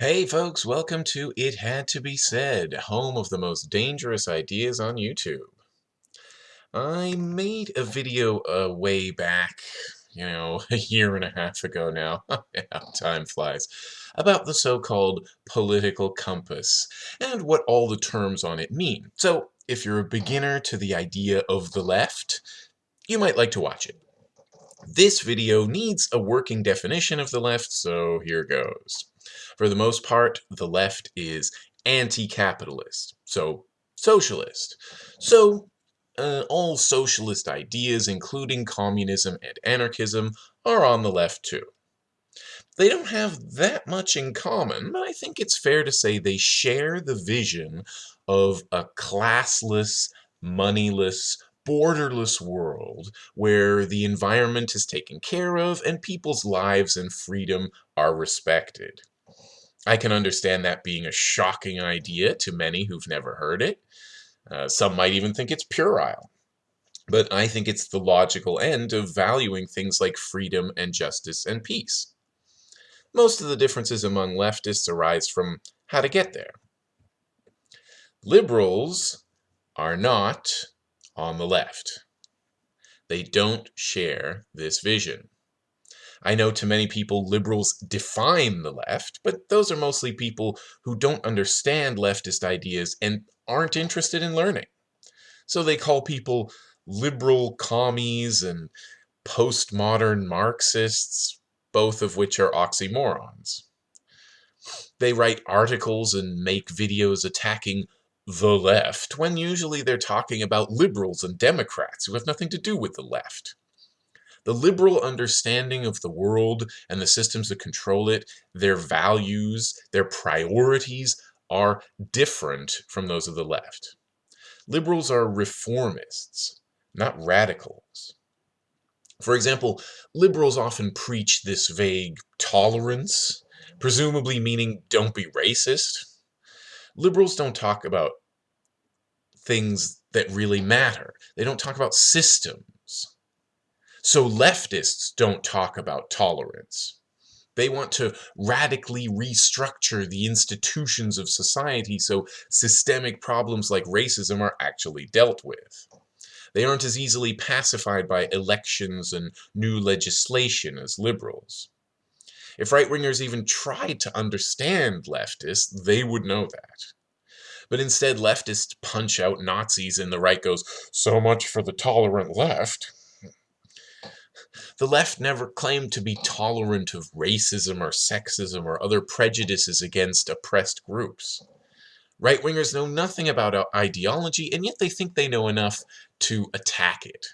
Hey folks, welcome to It Had to Be Said, home of the most dangerous ideas on YouTube. I made a video uh, way back, you know, a year and a half ago now, time flies, about the so-called political compass and what all the terms on it mean. So if you're a beginner to the idea of the left, you might like to watch it. This video needs a working definition of the left, so here goes. For the most part, the left is anti-capitalist, so socialist. So uh, all socialist ideas, including communism and anarchism, are on the left too. They don't have that much in common, but I think it's fair to say they share the vision of a classless, moneyless, borderless world where the environment is taken care of and people's lives and freedom are respected. I can understand that being a shocking idea to many who've never heard it. Uh, some might even think it's puerile. But I think it's the logical end of valuing things like freedom and justice and peace. Most of the differences among leftists arise from how to get there. Liberals are not on the left. They don't share this vision. I know to many people liberals define the left, but those are mostly people who don't understand leftist ideas and aren't interested in learning. So they call people liberal commies and postmodern Marxists, both of which are oxymorons. They write articles and make videos attacking the left, when usually they're talking about liberals and Democrats who have nothing to do with the left. The liberal understanding of the world and the systems that control it, their values, their priorities are different from those of the left. Liberals are reformists, not radicals. For example, liberals often preach this vague tolerance, presumably meaning don't be racist. Liberals don't talk about things that really matter. They don't talk about systems. So leftists don't talk about tolerance. They want to radically restructure the institutions of society so systemic problems like racism are actually dealt with. They aren't as easily pacified by elections and new legislation as liberals. If right-wingers even tried to understand leftists, they would know that. But instead, leftists punch out Nazis and the right goes, so much for the tolerant left. The left never claimed to be tolerant of racism or sexism or other prejudices against oppressed groups. Right-wingers know nothing about ideology, and yet they think they know enough to attack it.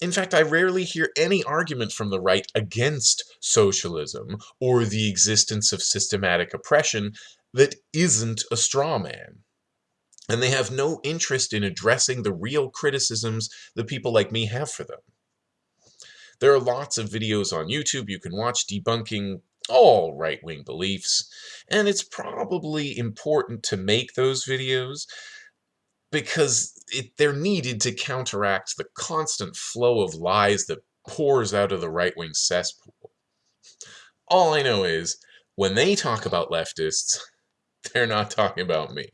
In fact, I rarely hear any argument from the right against socialism or the existence of systematic oppression that isn't a straw man. And they have no interest in addressing the real criticisms that people like me have for them. There are lots of videos on YouTube you can watch debunking all right-wing beliefs, and it's probably important to make those videos because it, they're needed to counteract the constant flow of lies that pours out of the right-wing cesspool. All I know is, when they talk about leftists, they're not talking about me.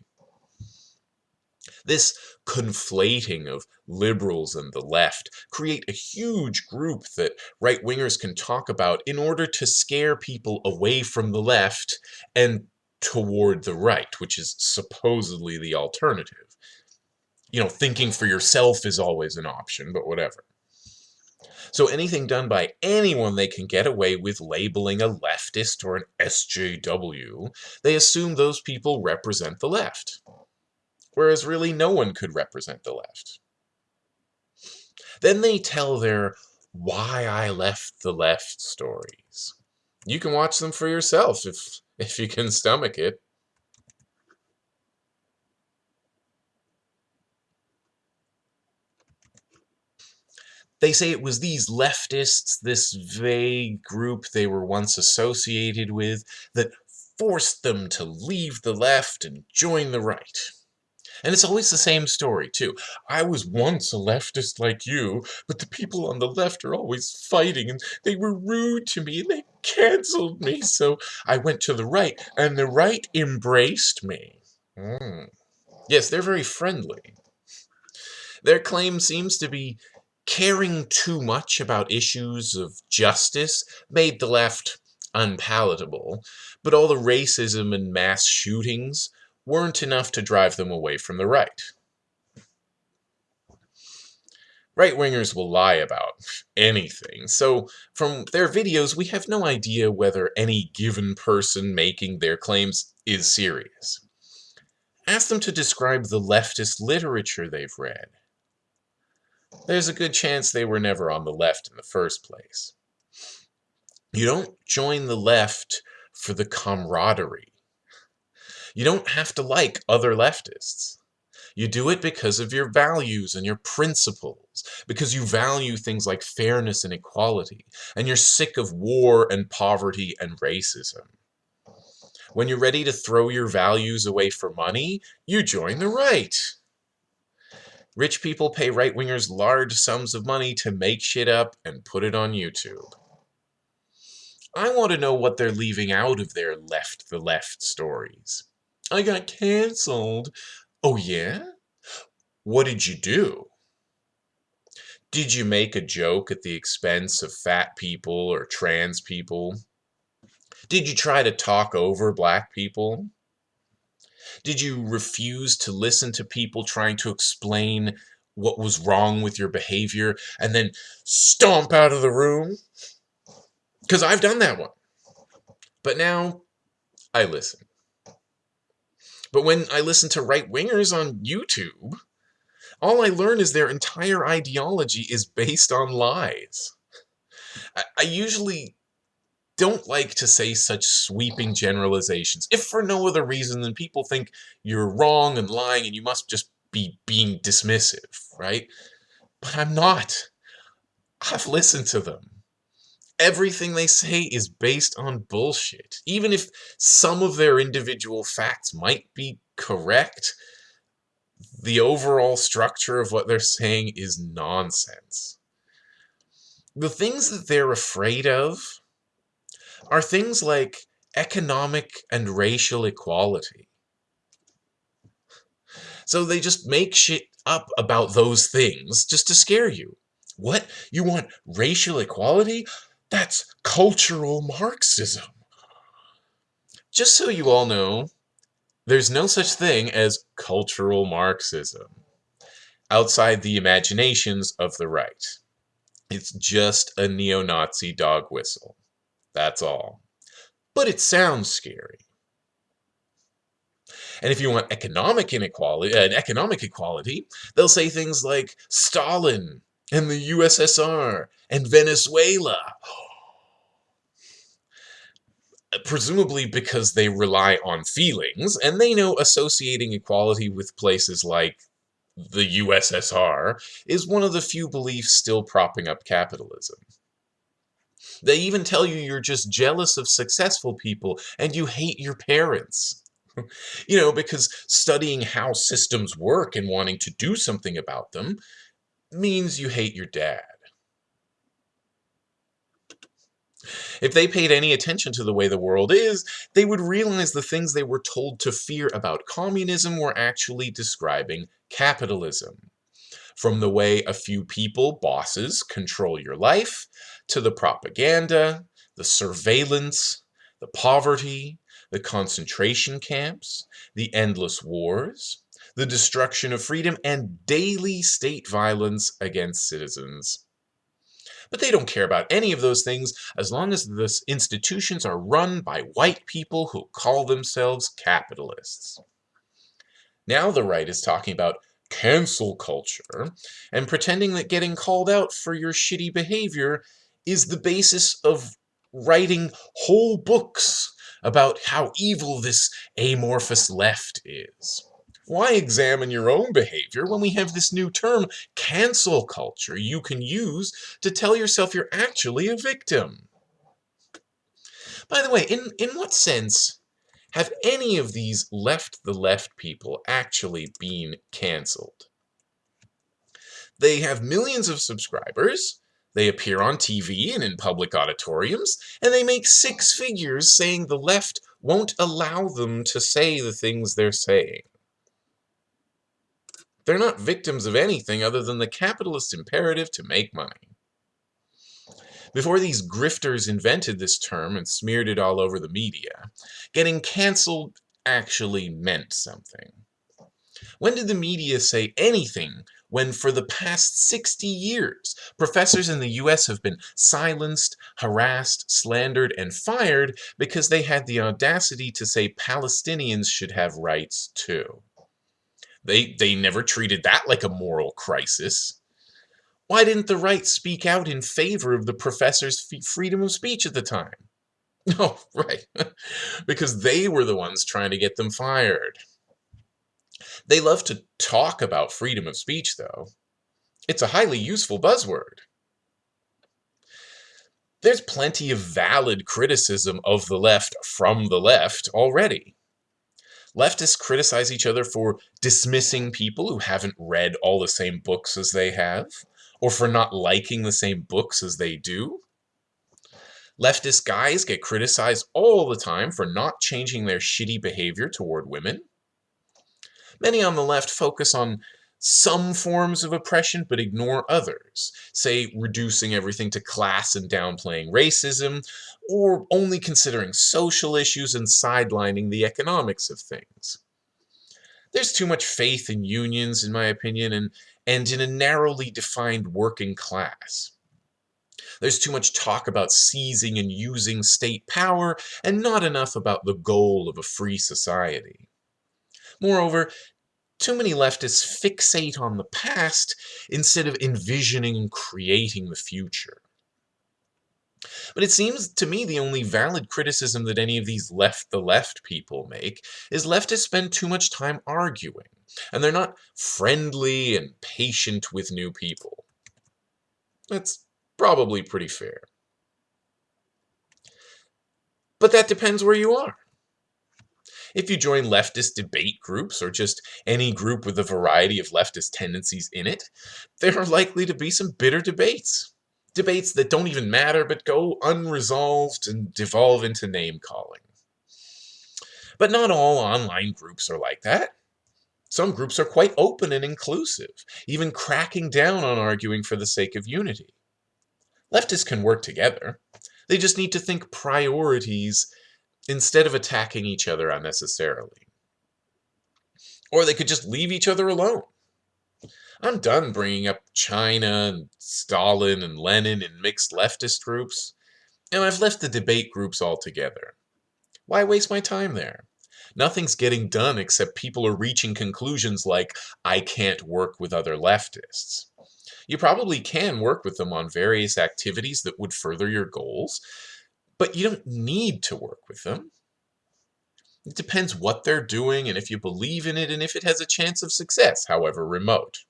This conflating of liberals and the left create a huge group that right-wingers can talk about in order to scare people away from the left and toward the right, which is supposedly the alternative. You know, thinking for yourself is always an option, but whatever. So anything done by anyone they can get away with labeling a leftist or an SJW, they assume those people represent the left whereas really no one could represent the left. Then they tell their why I left the left stories. You can watch them for yourself if, if you can stomach it. They say it was these leftists, this vague group they were once associated with, that forced them to leave the left and join the right. And it's always the same story, too. I was once a leftist like you, but the people on the left are always fighting, and they were rude to me, and they canceled me, so I went to the right, and the right embraced me. Mm. Yes, they're very friendly. Their claim seems to be caring too much about issues of justice made the left unpalatable, but all the racism and mass shootings weren't enough to drive them away from the right. Right-wingers will lie about anything, so from their videos we have no idea whether any given person making their claims is serious. Ask them to describe the leftist literature they've read. There's a good chance they were never on the left in the first place. You don't join the left for the camaraderie. You don't have to like other leftists. You do it because of your values and your principles, because you value things like fairness and equality, and you're sick of war and poverty and racism. When you're ready to throw your values away for money, you join the right. Rich people pay right-wingers large sums of money to make shit up and put it on YouTube. I want to know what they're leaving out of their left the left stories. I got cancelled. Oh yeah? What did you do? Did you make a joke at the expense of fat people or trans people? Did you try to talk over black people? Did you refuse to listen to people trying to explain what was wrong with your behavior and then stomp out of the room? Because I've done that one. But now I listen. But when I listen to right wingers on YouTube, all I learn is their entire ideology is based on lies. I, I usually don't like to say such sweeping generalizations, if for no other reason than people think you're wrong and lying and you must just be being dismissive, right? But I'm not. I've listened to them. Everything they say is based on bullshit. Even if some of their individual facts might be correct, the overall structure of what they're saying is nonsense. The things that they're afraid of are things like economic and racial equality. So they just make shit up about those things just to scare you. What? You want racial equality? That's cultural Marxism. Just so you all know, there's no such thing as cultural Marxism outside the imaginations of the right. It's just a neo-Nazi dog whistle. That's all. But it sounds scary. And if you want economic inequality, uh, economic equality, they'll say things like Stalin and the USSR and Venezuela. Presumably because they rely on feelings, and they know associating equality with places like the USSR is one of the few beliefs still propping up capitalism. They even tell you you're just jealous of successful people and you hate your parents. you know, because studying how systems work and wanting to do something about them means you hate your dad. If they paid any attention to the way the world is, they would realize the things they were told to fear about communism were actually describing capitalism. From the way a few people, bosses, control your life, to the propaganda, the surveillance, the poverty, the concentration camps, the endless wars, the destruction of freedom, and daily state violence against citizens. But they don't care about any of those things as long as the institutions are run by white people who call themselves capitalists. Now the right is talking about cancel culture and pretending that getting called out for your shitty behavior is the basis of writing whole books about how evil this amorphous left is. Why examine your own behavior when we have this new term, cancel culture, you can use to tell yourself you're actually a victim? By the way, in, in what sense Have any of these left the left people actually been cancelled? They have millions of subscribers, they appear on TV and in public auditoriums, and they make six figures saying the left won't allow them to say the things they're saying. They're not victims of anything other than the capitalist imperative to make money. Before these grifters invented this term and smeared it all over the media, getting cancelled actually meant something. When did the media say anything when for the past 60 years, professors in the US have been silenced, harassed, slandered, and fired because they had the audacity to say Palestinians should have rights too. They, they never treated that like a moral crisis. Why didn't the right speak out in favor of the professor's freedom of speech at the time? Oh, right. because they were the ones trying to get them fired. They love to talk about freedom of speech, though. It's a highly useful buzzword. There's plenty of valid criticism of the left from the left already. Leftists criticize each other for dismissing people who haven't read all the same books as they have, or for not liking the same books as they do. Leftist guys get criticized all the time for not changing their shitty behavior toward women. Many on the left focus on some forms of oppression but ignore others, say reducing everything to class and downplaying racism, or only considering social issues and sidelining the economics of things. There's too much faith in unions, in my opinion, and, and in a narrowly defined working class. There's too much talk about seizing and using state power, and not enough about the goal of a free society. Moreover, too many leftists fixate on the past instead of envisioning and creating the future. But it seems to me the only valid criticism that any of these left the left people make is leftists spend too much time arguing, and they're not friendly and patient with new people. That's probably pretty fair. But that depends where you are. If you join leftist debate groups or just any group with a variety of leftist tendencies in it, there are likely to be some bitter debates. Debates that don't even matter but go unresolved and devolve into name calling. But not all online groups are like that. Some groups are quite open and inclusive, even cracking down on arguing for the sake of unity. Leftists can work together. They just need to think priorities instead of attacking each other unnecessarily. Or they could just leave each other alone. I'm done bringing up China and Stalin and Lenin and mixed leftist groups, and I've left the debate groups altogether. Why waste my time there? Nothing's getting done except people are reaching conclusions like, I can't work with other leftists. You probably can work with them on various activities that would further your goals, but you don't need to work with them. It depends what they're doing and if you believe in it and if it has a chance of success, however remote.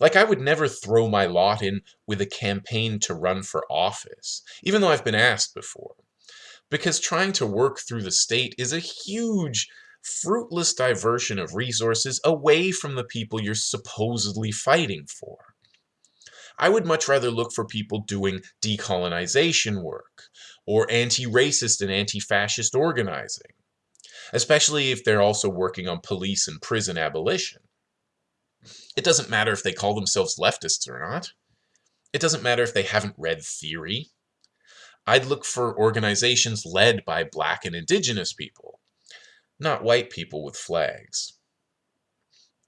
Like, I would never throw my lot in with a campaign to run for office, even though I've been asked before. Because trying to work through the state is a huge, fruitless diversion of resources away from the people you're supposedly fighting for. I would much rather look for people doing decolonization work, or anti-racist and anti-fascist organizing, especially if they're also working on police and prison abolition. It doesn't matter if they call themselves leftists or not. It doesn't matter if they haven't read theory. I'd look for organizations led by black and indigenous people, not white people with flags.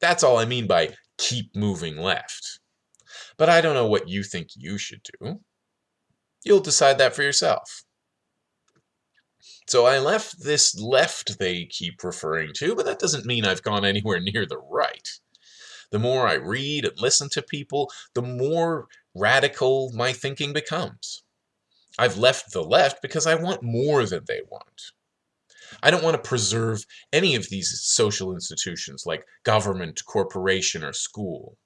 That's all I mean by keep moving left. But I don't know what you think you should do. You'll decide that for yourself. So I left this left they keep referring to, but that doesn't mean I've gone anywhere near the right. The more I read and listen to people, the more radical my thinking becomes. I've left the left because I want more than they want. I don't want to preserve any of these social institutions like government, corporation, or school.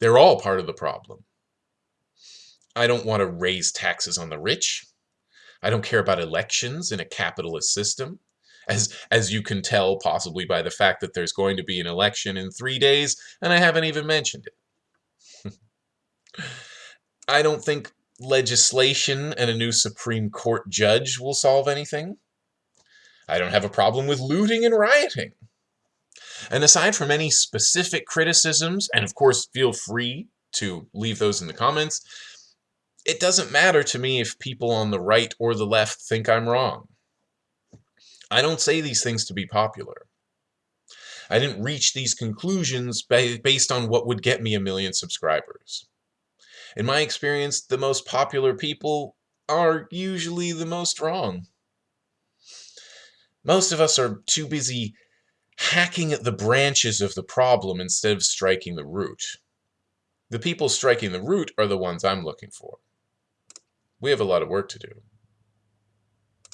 They're all part of the problem. I don't want to raise taxes on the rich. I don't care about elections in a capitalist system. As, as you can tell, possibly by the fact that there's going to be an election in three days, and I haven't even mentioned it. I don't think legislation and a new Supreme Court judge will solve anything. I don't have a problem with looting and rioting. And aside from any specific criticisms, and of course, feel free to leave those in the comments, it doesn't matter to me if people on the right or the left think I'm wrong. I don't say these things to be popular. I didn't reach these conclusions based on what would get me a million subscribers. In my experience, the most popular people are usually the most wrong. Most of us are too busy hacking at the branches of the problem instead of striking the root. The people striking the root are the ones I'm looking for. We have a lot of work to do.